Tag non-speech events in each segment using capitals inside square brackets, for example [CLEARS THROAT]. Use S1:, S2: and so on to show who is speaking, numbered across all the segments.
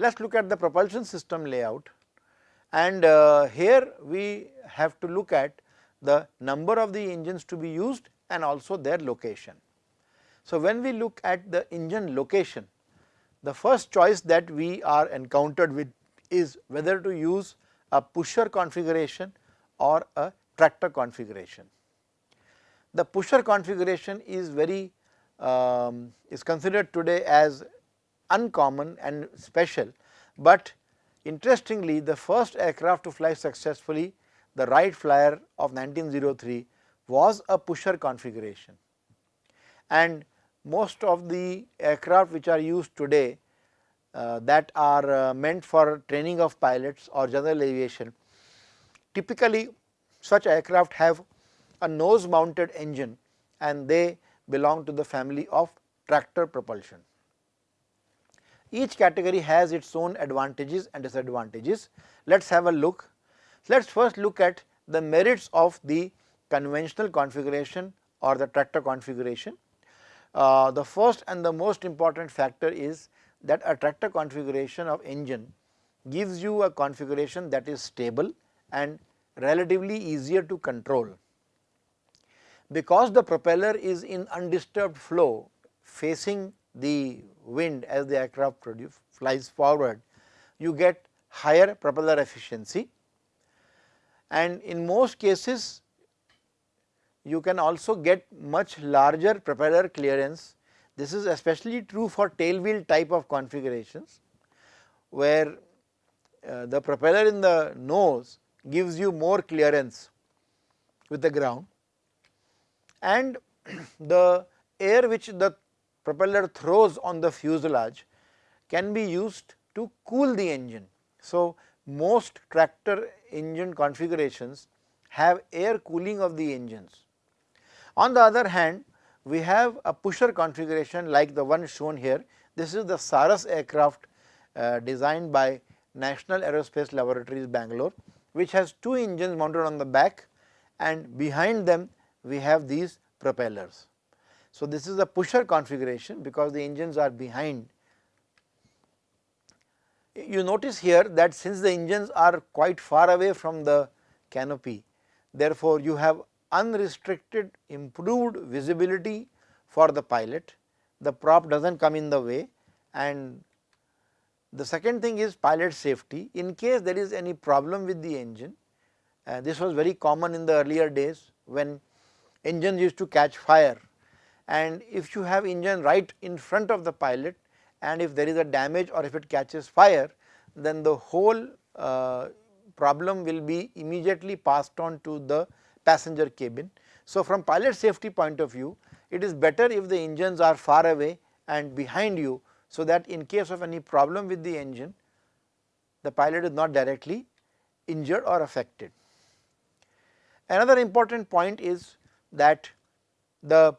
S1: Let us look at the propulsion system layout and uh, here we have to look at the number of the engines to be used and also their location. So, when we look at the engine location, the first choice that we are encountered with is whether to use a pusher configuration or a tractor configuration. The pusher configuration is very um, is considered today as uncommon and special, but interestingly the first aircraft to fly successfully the Wright Flyer of 1903 was a pusher configuration and most of the aircraft which are used today uh, that are uh, meant for training of pilots or general aviation typically such aircraft have a nose mounted engine and they belong to the family of tractor propulsion. Each category has its own advantages and disadvantages. Let us have a look. Let us first look at the merits of the conventional configuration or the tractor configuration. Uh, the first and the most important factor is that a tractor configuration of engine gives you a configuration that is stable and relatively easier to control. Because the propeller is in undisturbed flow facing the wind as the aircraft produce, flies forward, you get higher propeller efficiency and in most cases you can also get much larger propeller clearance. This is especially true for tail wheel type of configurations where uh, the propeller in the nose gives you more clearance with the ground and [CLEARS THROAT] the air which the propeller throws on the fuselage can be used to cool the engine. So, most tractor engine configurations have air cooling of the engines. On the other hand, we have a pusher configuration like the one shown here. This is the Saras aircraft uh, designed by National Aerospace Laboratories Bangalore, which has two engines mounted on the back and behind them we have these propellers. So, this is a pusher configuration because the engines are behind. You notice here that since the engines are quite far away from the canopy, therefore, you have unrestricted improved visibility for the pilot, the prop does not come in the way and the second thing is pilot safety in case there is any problem with the engine. Uh, this was very common in the earlier days when engines used to catch fire and if you have engine right in front of the pilot and if there is a damage or if it catches fire then the whole uh, problem will be immediately passed on to the passenger cabin. So, from pilot safety point of view it is better if the engines are far away and behind you so that in case of any problem with the engine the pilot is not directly injured or affected. Another important point is that the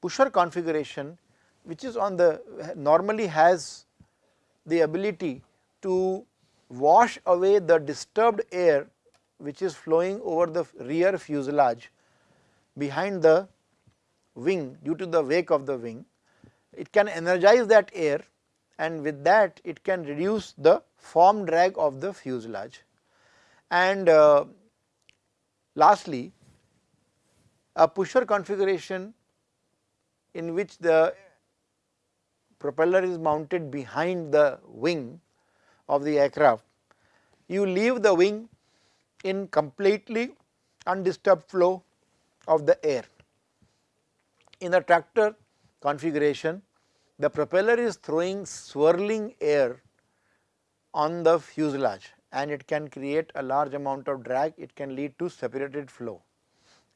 S1: pusher configuration which is on the normally has the ability to wash away the disturbed air which is flowing over the rear fuselage behind the wing due to the wake of the wing. It can energize that air and with that it can reduce the form drag of the fuselage. And uh, lastly, a pusher configuration in which the propeller is mounted behind the wing of the aircraft, you leave the wing in completely undisturbed flow of the air. In the tractor configuration, the propeller is throwing swirling air on the fuselage and it can create a large amount of drag, it can lead to separated flow.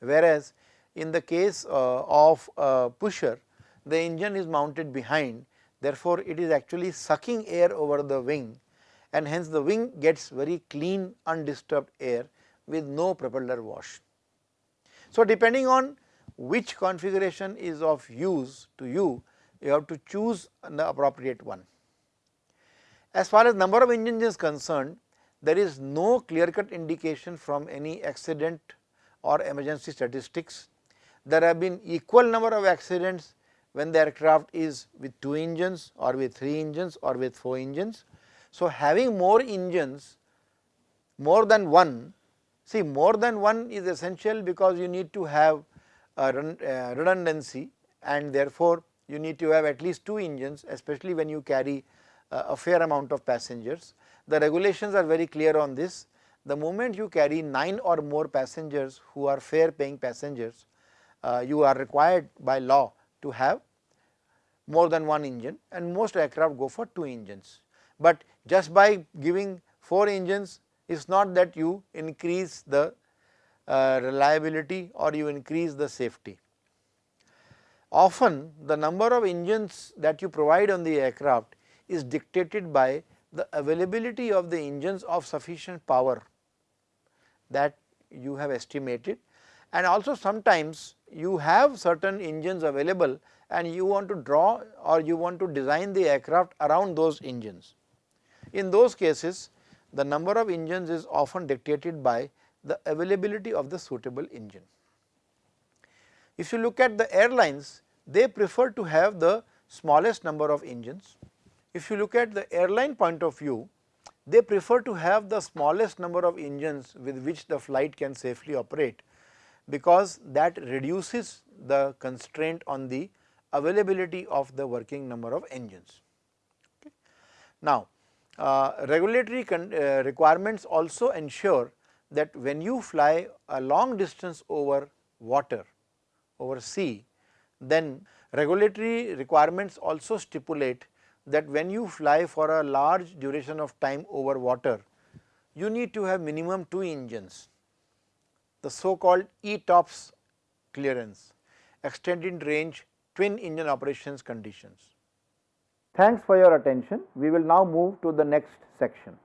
S1: Whereas, in the case uh, of a pusher, the engine is mounted behind, therefore, it is actually sucking air over the wing and hence the wing gets very clean undisturbed air with no propeller wash. So, depending on which configuration is of use to you, you have to choose the appropriate one. As far as number of engines is concerned, there is no clear cut indication from any accident or emergency statistics. There have been equal number of accidents when the aircraft is with 2 engines or with 3 engines or with 4 engines. So, having more engines more than one see more than one is essential because you need to have redundancy and therefore, you need to have at least 2 engines especially when you carry uh, a fair amount of passengers. The regulations are very clear on this. The moment you carry 9 or more passengers who are fare paying passengers, you are required by law to have more than one engine and most aircraft go for 2 engines. But just by giving 4 engines is not that you increase the uh, reliability or you increase the safety. Often the number of engines that you provide on the aircraft is dictated by the availability of the engines of sufficient power that you have estimated and also sometimes you have certain engines available and you want to draw or you want to design the aircraft around those engines. In those cases the number of engines is often dictated by the availability of the suitable engine. If you look at the airlines they prefer to have the smallest number of engines. If you look at the airline point of view they prefer to have the smallest number of engines with which the flight can safely operate because that reduces the constraint on the availability of the working number of engines. Okay. Now, uh, regulatory uh, requirements also ensure that when you fly a long distance over water, over sea, then regulatory requirements also stipulate that when you fly for a large duration of time over water, you need to have minimum 2 engines, the so called ETOPS clearance, extended range twin engine operations conditions. Thanks for your attention. We will now move to the next section.